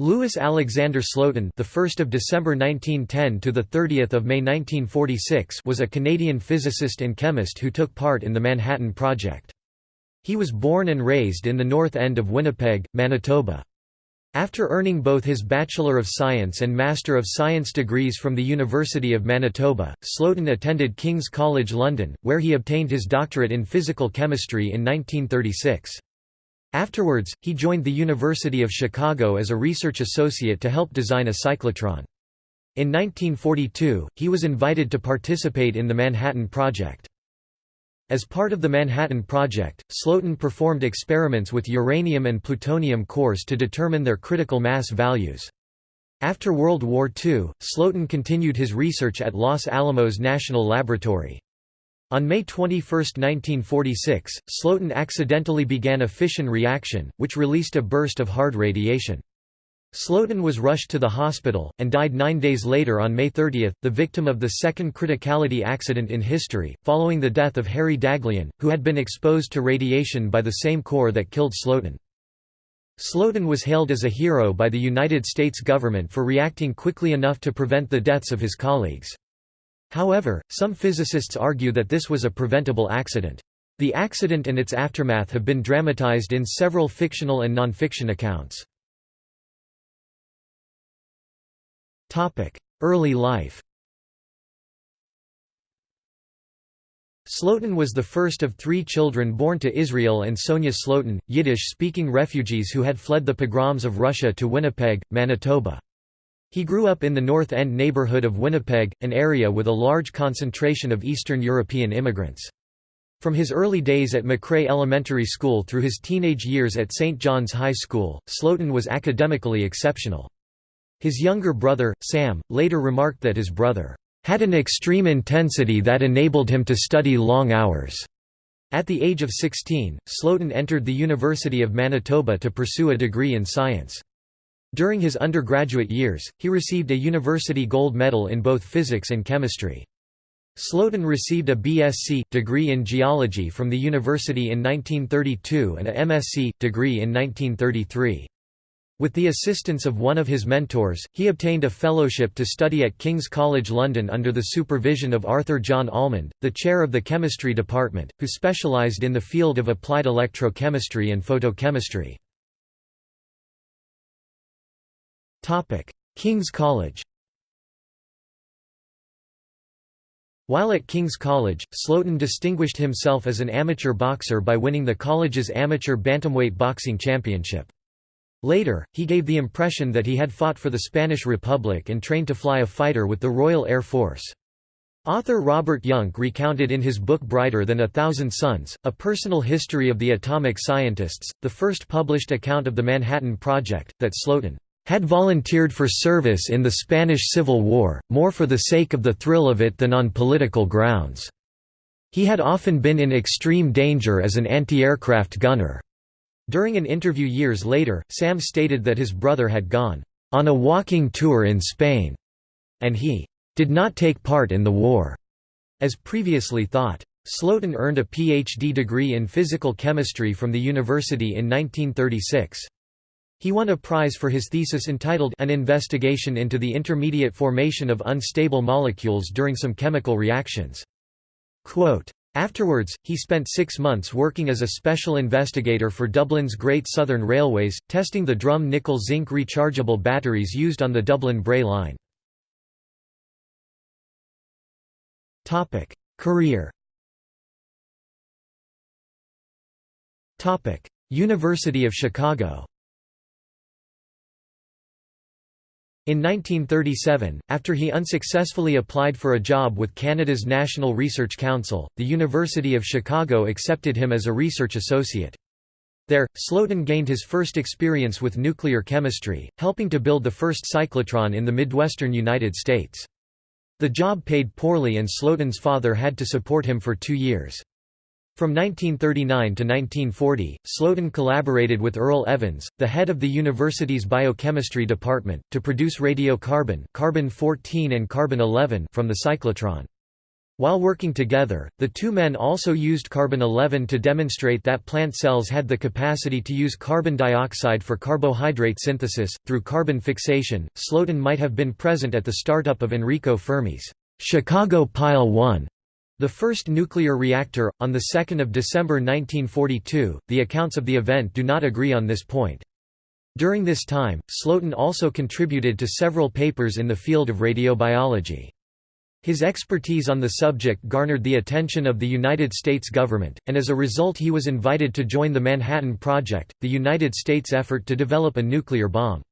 Louis Alexander Slotin, the 1st of December 1910 to the 30th of May 1946, was a Canadian physicist and chemist who took part in the Manhattan Project. He was born and raised in the north end of Winnipeg, Manitoba. After earning both his Bachelor of Science and Master of Science degrees from the University of Manitoba, Slotin attended King's College London, where he obtained his doctorate in physical chemistry in 1936. Afterwards, he joined the University of Chicago as a research associate to help design a cyclotron. In 1942, he was invited to participate in the Manhattan Project. As part of the Manhattan Project, Slotin performed experiments with uranium and plutonium cores to determine their critical mass values. After World War II, Slotin continued his research at Los Alamos National Laboratory. On May 21, 1946, Slotin accidentally began a fission reaction, which released a burst of hard radiation. Slotin was rushed to the hospital, and died nine days later on May 30, the victim of the second criticality accident in history, following the death of Harry Daghlian, who had been exposed to radiation by the same core that killed Slotin. Slotin was hailed as a hero by the United States government for reacting quickly enough to prevent the deaths of his colleagues. However, some physicists argue that this was a preventable accident. The accident and its aftermath have been dramatized in several fictional and nonfiction accounts. Early life Slotin was the first of three children born to Israel and Sonia Slotin, Yiddish-speaking refugees who had fled the pogroms of Russia to Winnipeg, Manitoba. He grew up in the North End neighborhood of Winnipeg, an area with a large concentration of Eastern European immigrants. From his early days at Machray Elementary School through his teenage years at St. John's High School, Slotin was academically exceptional. His younger brother, Sam, later remarked that his brother had an extreme intensity that enabled him to study long hours. At the age of 16, Slotin entered the University of Manitoba to pursue a degree in science. During his undergraduate years, he received a university gold medal in both physics and chemistry. Slotin received a BSc degree in geology from the university in 1932 and a MSc degree in 1933. With the assistance of one of his mentors, he obtained a fellowship to study at King's College London under the supervision of Arthur John Allmand, the chair of the chemistry department, who specialised in the field of applied electrochemistry and photochemistry. King's College While at King's College, Slotin distinguished himself as an amateur boxer by winning the college's amateur bantamweight boxing championship. Later, he gave the impression that he had fought for the Spanish Republic and trained to fly a fighter with the Royal Air Force. Author Robert Jungk recounted in his book Brighter Than a Thousand Suns, a personal history of the atomic scientists, the first published account of the Manhattan Project, that Slotin had volunteered for service in the Spanish Civil War, more for the sake of the thrill of it than on political grounds. He had often been in extreme danger as an anti-aircraft gunner. During an interview years later, Sam stated that his brother had gone on a walking tour in Spain, and he did not take part in the war, as previously thought. Slotin earned a Ph.D. degree in physical chemistry from the university in 1936. He won a prize for his thesis entitled An Investigation into the Intermediate Formation of Unstable Molecules During Some Chemical Reactions. Quote, Afterwards, he spent six months working as a special investigator for Dublin's Great Southern Railways, testing the Drumm nickel-zinc rechargeable batteries used on the Dublin-Bray line. Career University of Chicago In 1937, after he unsuccessfully applied for a job with Canada's National Research Council, the University of Chicago accepted him as a research associate. There, Slotin gained his first experience with nuclear chemistry, helping to build the first cyclotron in the Midwestern United States. The job paid poorly and Slotin's father had to support him for two years. From 1939 to 1940, Slotin collaborated with Earl Evans, the head of the university's biochemistry department, to produce radiocarbon carbon-14 and carbon-11 from the cyclotron. While working together, the two men also used carbon-11 to demonstrate that plant cells had the capacity to use carbon dioxide for carbohydrate synthesis. Through carbon fixation, Slotin might have been present at the startup of Enrico Fermi's Chicago Pile 1, the first nuclear reactor, on 2 December 1942. The accounts of the event do not agree on this point. During this time, Slotin also contributed to several papers in the field of radiobiology. His expertise on the subject garnered the attention of the United States government, and as a result he was invited to join the Manhattan Project, the United States effort to develop a nuclear bomb.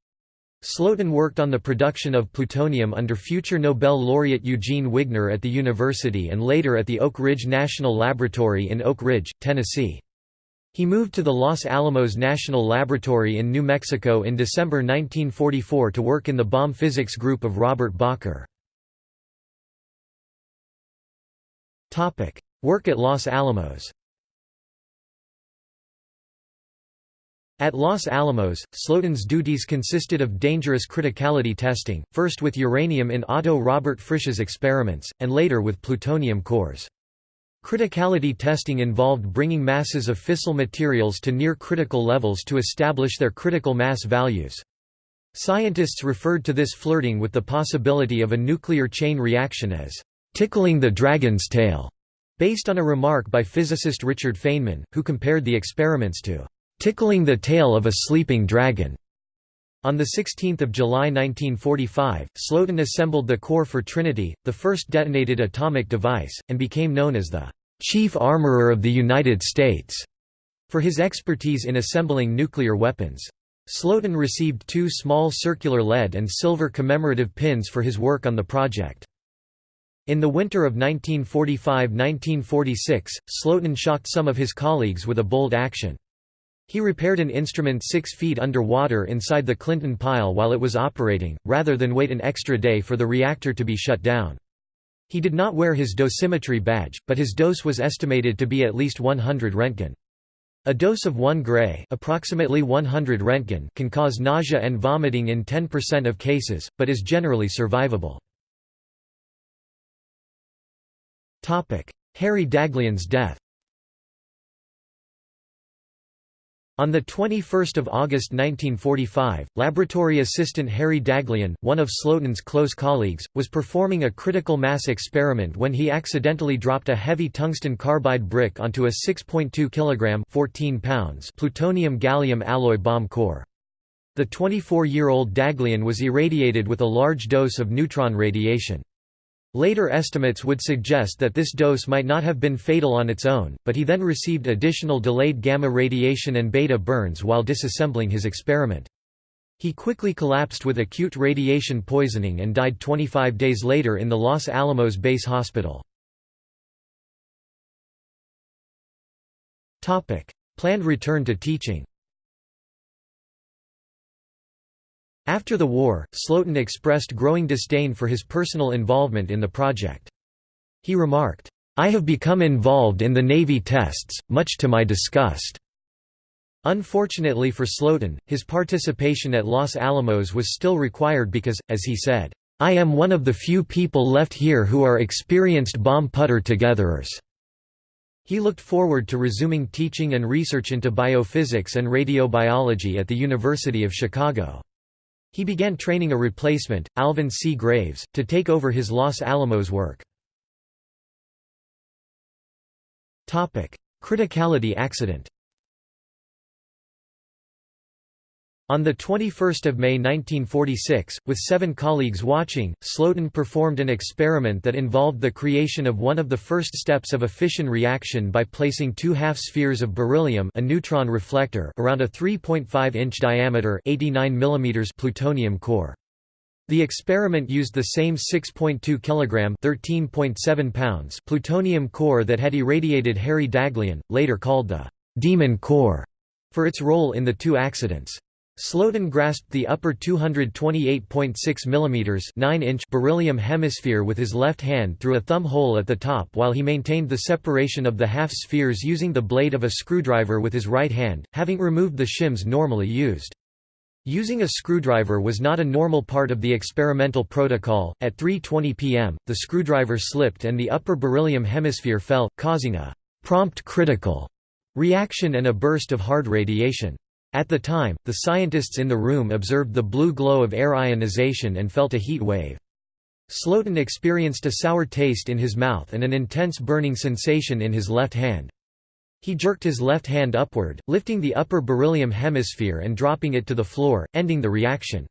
Slotin worked on the production of plutonium under future Nobel laureate Eugene Wigner at the university and later at the Oak Ridge National Laboratory in Oak Ridge, Tennessee. He moved to the Los Alamos National Laboratory in New Mexico in December 1944 to work in the bomb physics group of Robert Bacher. Work at Los Alamos At Los Alamos, Slotin's duties consisted of dangerous criticality testing, first with uranium in Otto Robert Frisch's experiments, and later with plutonium cores. Criticality testing involved bringing masses of fissile materials to near critical levels to establish their critical mass values. Scientists referred to this flirting with the possibility of a nuclear chain reaction as tickling the dragon's tail, based on a remark by physicist Richard Feynman, who compared the experiments to tickling the tail of a sleeping dragon. On 16 July 1945, Slotin assembled the core for Trinity, the first detonated atomic device, and became known as the "'Chief Armorer of the United States' for his expertise in assembling nuclear weapons. Slotin received two small circular lead and silver commemorative pins for his work on the project. In the winter of 1945–1946, Slotin shocked some of his colleagues with a bold action. He repaired an instrument six feet underwater inside the Clinton pile while it was operating, rather than wait an extra day for the reactor to be shut down. He did not wear his dosimetry badge, but his dose was estimated to be at least 100 Roentgen. A dose of 1 gray approximately 100 Roentgen can cause nausea and vomiting in 10% of cases, but is generally survivable. Harry Daghlian's death On 21 August 1945, laboratory assistant Harry Daghlian, one of Slotin's close colleagues, was performing a critical mass experiment when he accidentally dropped a heavy tungsten carbide brick onto a 6.2 kg 14 pounds plutonium-gallium alloy bomb core. The 24-year-old Daghlian was irradiated with a large dose of neutron radiation. Later estimates would suggest that this dose might not have been fatal on its own, but he then received additional delayed gamma radiation and beta burns while disassembling his experiment. He quickly collapsed with acute radiation poisoning and died 25 days later in the Los Alamos Base Hospital. Planned return to teaching After the war, Slotin expressed growing disdain for his personal involvement in the project. He remarked, "'I have become involved in the Navy tests, much to my disgust." Unfortunately for Slotin, his participation at Los Alamos was still required because, as he said, "'I am one of the few people left here who are experienced bomb putter-togetherers." He looked forward to resuming teaching and research into biophysics and radiobiology at the University of Chicago. He began training a replacement, Alvin C. Graves, to take over his Los Alamos work. Criticality accident On 21 May 1946, with seven colleagues watching, Slotin performed an experiment that involved the creation of one of the first steps of a fission reaction by placing two half-spheres of beryllium a neutron reflector around a 3.5-inch diameter 89 mm plutonium core. The experiment used the same 6.2 kg 13.7 pounds plutonium core that had irradiated Harry Daghlian, later called the «demon core», for its role in the two accidents. Slotin grasped the upper 228.6 mm 9-inch beryllium hemisphere with his left hand through a thumb hole at the top while he maintained the separation of the half spheres using the blade of a screwdriver with his right hand, having removed the shims normally used. Using a screwdriver was not a normal part of the experimental protocol. At 3:20 p.m., the screwdriver slipped and the upper beryllium hemisphere fell, causing a prompt critical reaction and a burst of hard radiation. At the time, the scientists in the room observed the blue glow of air ionization and felt a heat wave. Slotin experienced a sour taste in his mouth and an intense burning sensation in his left hand. He jerked his left hand upward, lifting the upper beryllium hemisphere and dropping it to the floor, ending the reaction.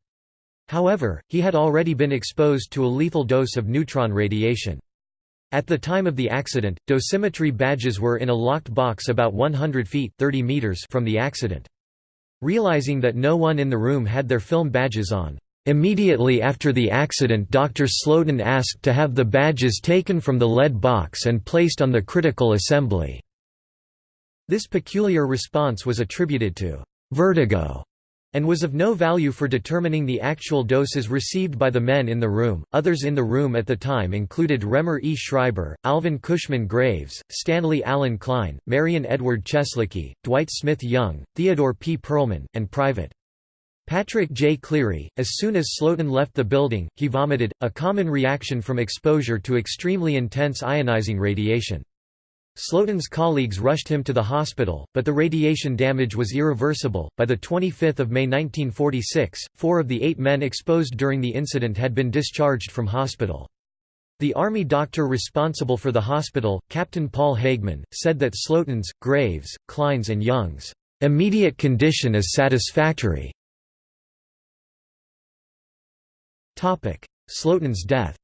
However, he had already been exposed to a lethal dose of neutron radiation. At the time of the accident, dosimetry badges were in a locked box about 100 feet 30 meters from the accident. Realizing that no one in the room had their film badges on, Immediately after the accident Dr. Slotin asked to have the badges taken from the lead box and placed on the critical assembly. This peculiar response was attributed to vertigo and was of no value for determining the actual doses received by the men in the room. Others in the room at the time included Raemer E. Schreiber, Alvin Cushman Graves, Stanley Allen Klein, Marion Edward Cieslicki, Dwight Smith Young, Theodore P. Perlman, and Private. Patrick J. Cleary, as soon as Slotin left the building, he vomited, a common reaction from exposure to extremely intense ionizing radiation. Slotin's colleagues rushed him to the hospital, but the radiation damage was irreversible. By the 25th of May 1946, four of the eight men exposed during the incident had been discharged from hospital. The Army doctor responsible for the hospital, Captain Paul Hagman, said that Slotin's, Graves, Klein's and Young's immediate condition is satisfactory. Slotin's death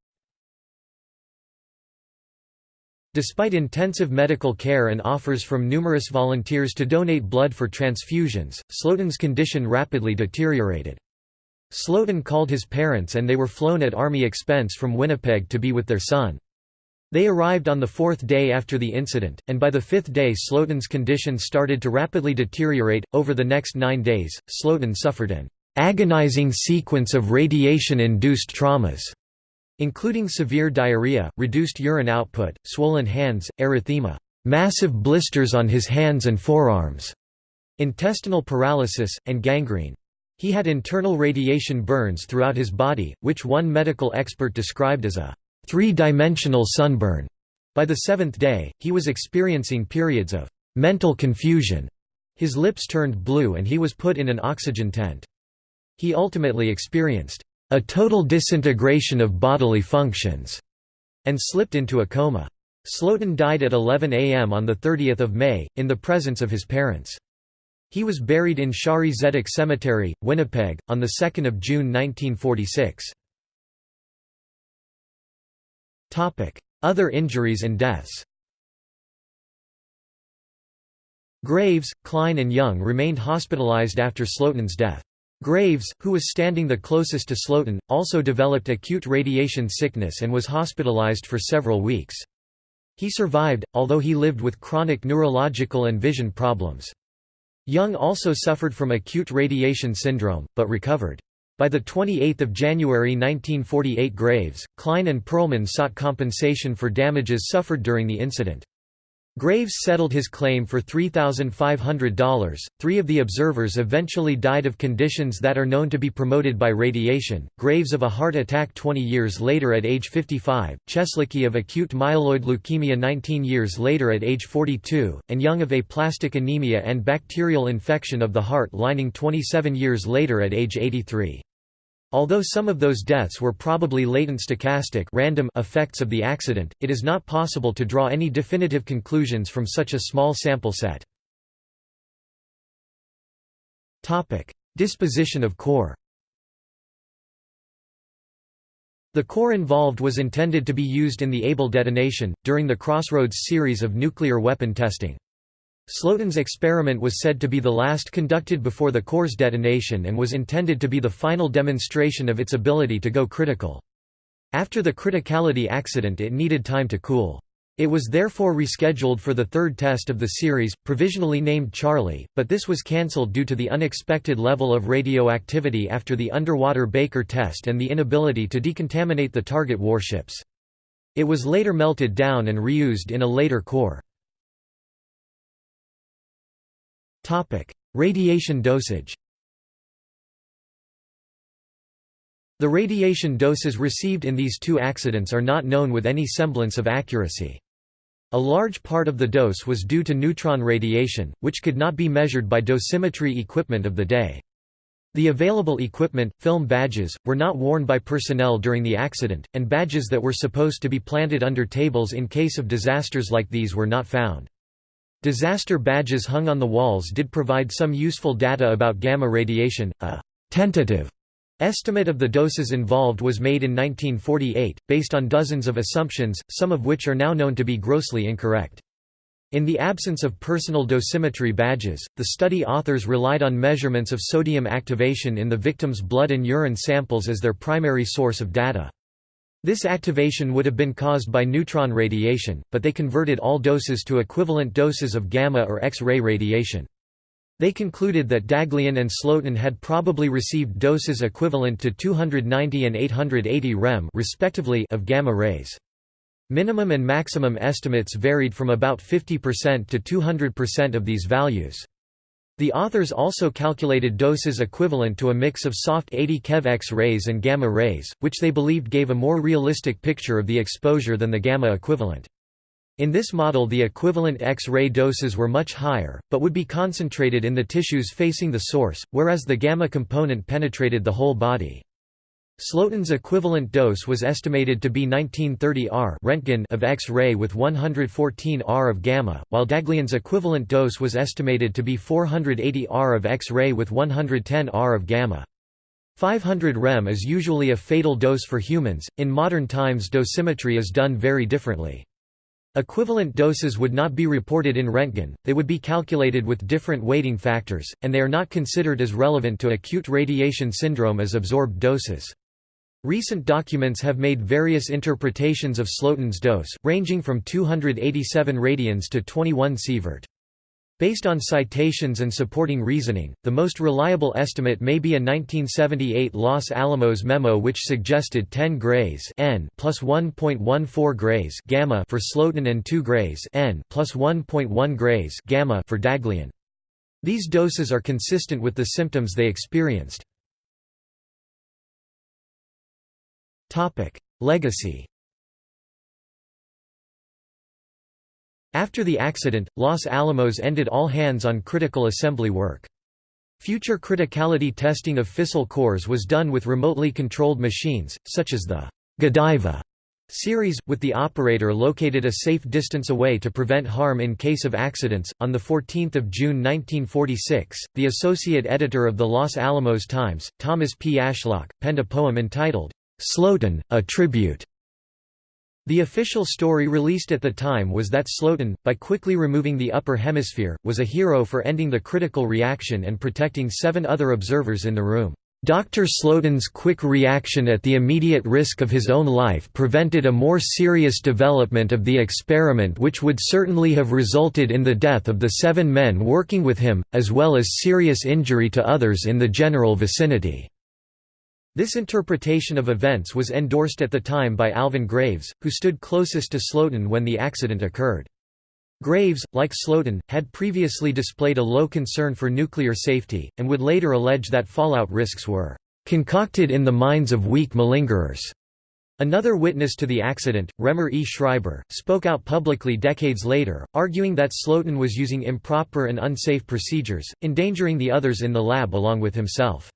Despite intensive medical care and offers from numerous volunteers to donate blood for transfusions, Slotin's condition rapidly deteriorated. Slotin called his parents and they were flown at Army expense from Winnipeg to be with their son. They arrived on the fourth day after the incident, and by the fifth day Slotin's condition started to rapidly deteriorate. Over the next nine days, Slotin suffered an agonizing sequence of radiation-induced traumas including severe diarrhea, reduced urine output, swollen hands, erythema, massive blisters on his hands and forearms, intestinal paralysis, and gangrene. He had internal radiation burns throughout his body, which one medical expert described as a three-dimensional sunburn. By the seventh day, he was experiencing periods of mental confusion. His lips turned blue and he was put in an oxygen tent. He ultimately experienced a total disintegration of bodily functions, and slipped into a coma. Slotin died at 11 am on 30 May, in the presence of his parents. He was buried in Shaarey Zedek Cemetery, Winnipeg, on 2 June 1946. Other injuries and deaths Graves, Klein and Young remained hospitalized after Slotin's death. Graves, who was standing the closest to Slotin, also developed acute radiation sickness and was hospitalized for several weeks. He survived, although he lived with chronic neurological and vision problems. Young also suffered from acute radiation syndrome, but recovered. By 28 January 1948 Graves, Klein and Perlman sought compensation for damages suffered during the incident. Graves settled his claim for $3,500. Three of the observers eventually died of conditions that are known to be promoted by radiation Graves of a heart attack 20 years later at age 55, Cieslicki of acute myeloid leukemia 19 years later at age 42, and Young of aplastic anemia and bacterial infection of the heart lining 27 years later at age 83. Although some of those deaths were probably latent stochastic random effects of the accident, it is not possible to draw any definitive conclusions from such a small sample set. Disposition of core The core involved was intended to be used in the Able detonation, during the Crossroads series of nuclear weapon testing. Slotin's experiment was said to be the last conducted before the core's detonation and was intended to be the final demonstration of its ability to go critical. After the criticality accident it needed time to cool. It was therefore rescheduled for the third test of the series, provisionally named Charlie, but this was cancelled due to the unexpected level of radioactivity after the underwater Baker test and the inability to decontaminate the target warships. It was later melted down and reused in a later core. Topic: Radiation dosage. The radiation doses received in these two accidents are not known with any semblance of accuracy. A large part of the dose was due to neutron radiation, which could not be measured by dosimetry equipment of the day. The available equipment, film badges, were not worn by personnel during the accident, and badges that were supposed to be planted under tables in case of disasters like these were not found. Disaster badges hung on the walls did provide some useful data about gamma radiation. A tentative Estimate of the doses involved was made in 1948, based on dozens of assumptions, some of which are now known to be grossly incorrect. In the absence of personal dosimetry badges, the study authors relied on measurements of sodium activation in the victim's blood and urine samples as their primary source of data. This activation would have been caused by neutron radiation, but they converted all doses to equivalent doses of gamma or X-ray radiation. They concluded that Daghlian and Slotin had probably received doses equivalent to 290 and 880 rem respectively of gamma rays. Minimum and maximum estimates varied from about 50% to 200% of these values. The authors also calculated doses equivalent to a mix of soft 80 keV X-rays and gamma rays, which they believed gave a more realistic picture of the exposure than the gamma equivalent. In this model the equivalent X-ray doses were much higher, but would be concentrated in the tissues facing the source, whereas the gamma component penetrated the whole body. Slotin's equivalent dose was estimated to be 1930 R Röntgen of X-ray with 114 R of gamma, while Daghlian's equivalent dose was estimated to be 480 R of X-ray with 110 R of gamma. 500 rem is usually a fatal dose for humans. In modern times dosimetry is done very differently. Equivalent doses would not be reported in Röntgen, they would be calculated with different weighting factors, and they are not considered as relevant to acute radiation syndrome as absorbed doses. Recent documents have made various interpretations of Slotin's dose, ranging from 287 radians to 21 sievert. Based on citations and supporting reasoning, the most reliable estimate may be a 1978 Los Alamos memo which suggested 10 grays N plus 1.14 grays gamma for Slotin and 2 grays N plus 1.1 grays gamma for Daghlian. These doses are consistent with the symptoms they experienced. Legacy After the accident, Los Alamos ended all hands-on critical assembly work. Future criticality testing of fissile cores was done with remotely controlled machines, such as the Godiva series, with the operator located a safe distance away to prevent harm in case of accidents. On 14 June 1946, the associate editor of the Los Alamos Times, Thomas P. Ashlock, penned a poem entitled, Slotin, a Tribute the official story released at the time was that Slotin, by quickly removing the upper hemisphere, was a hero for ending the critical reaction and protecting seven other observers in the room. Dr. Slotin's quick reaction at the immediate risk of his own life prevented a more serious development of the experiment which would certainly have resulted in the death of the seven men working with him, as well as serious injury to others in the general vicinity. This interpretation of events was endorsed at the time by Alvin Graves, who stood closest to Slotin when the accident occurred. Graves, like Slotin, had previously displayed a low concern for nuclear safety, and would later allege that fallout risks were concocted in the minds of weak malingerers. Another witness to the accident, Raemer E. Schreiber, spoke out publicly decades later, arguing that Slotin was using improper and unsafe procedures, endangering the others in the lab along with himself.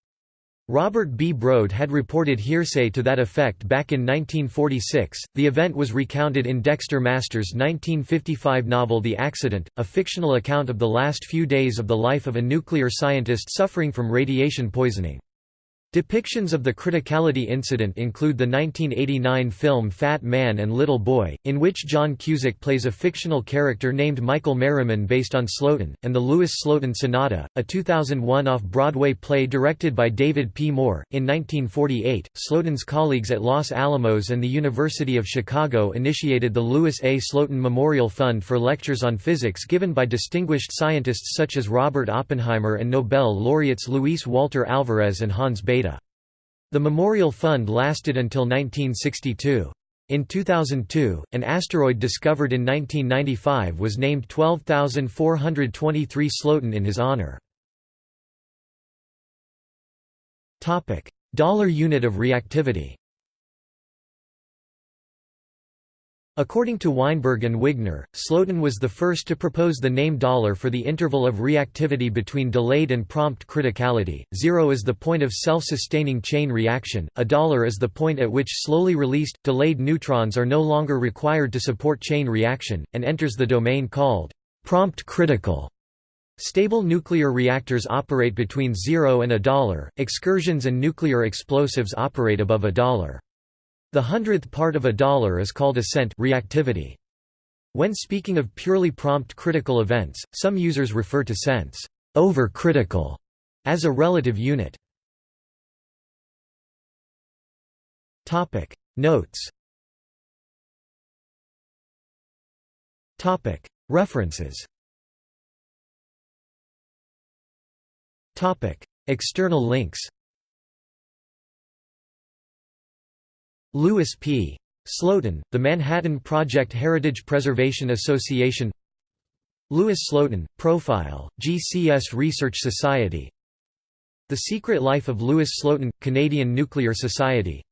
Robert B. Brode had reported hearsay to that effect back in 1946. The event was recounted in Dexter Masters' 1955 novel The Accident, a fictional account of the last few days of the life of a nuclear scientist suffering from radiation poisoning. Depictions of the criticality incident include the 1989 film Fat Man and Little Boy, in which John Cusack plays a fictional character named Michael Merriman based on Slotin, and the Louis Slotin Sonata, a 2001 off-Broadway play directed by David P. Moore. In 1948, Slotin's colleagues at Los Alamos and the University of Chicago initiated the Louis A. Slotin Memorial Fund for lectures on physics given by distinguished scientists such as Robert Oppenheimer and Nobel laureates Luis Walter Alvarez and Hans Bethe. The Memorial Fund lasted until 1962. In 2002, an asteroid discovered in 1995 was named 12423 Slotin in his honor. Dollar unit of reactivity According to Weinberg and Wigner, Slotin was the first to propose the name dollar for the interval of reactivity between delayed and prompt criticality. Zero is the point of self-sustaining chain reaction. A dollar is the point at which slowly released, delayed neutrons are no longer required to support chain reaction, and enters the domain called prompt critical. Stable nuclear reactors operate between zero and a dollar. Excursions and nuclear explosives operate above a dollar. The hundredth part of a dollar is called a cent reactivity. When speaking of purely prompt critical events, some users refer to cents over critical as a relative unit. Topic. Notes. Topic. References. Topic. External links Louis P. Slotin, the Manhattan Project Heritage Preservation Association Louis Slotin, Profile, GCS Research Society The Secret Life of Louis Slotin, Canadian Nuclear Society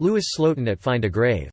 Louis Slotin at Find a Grave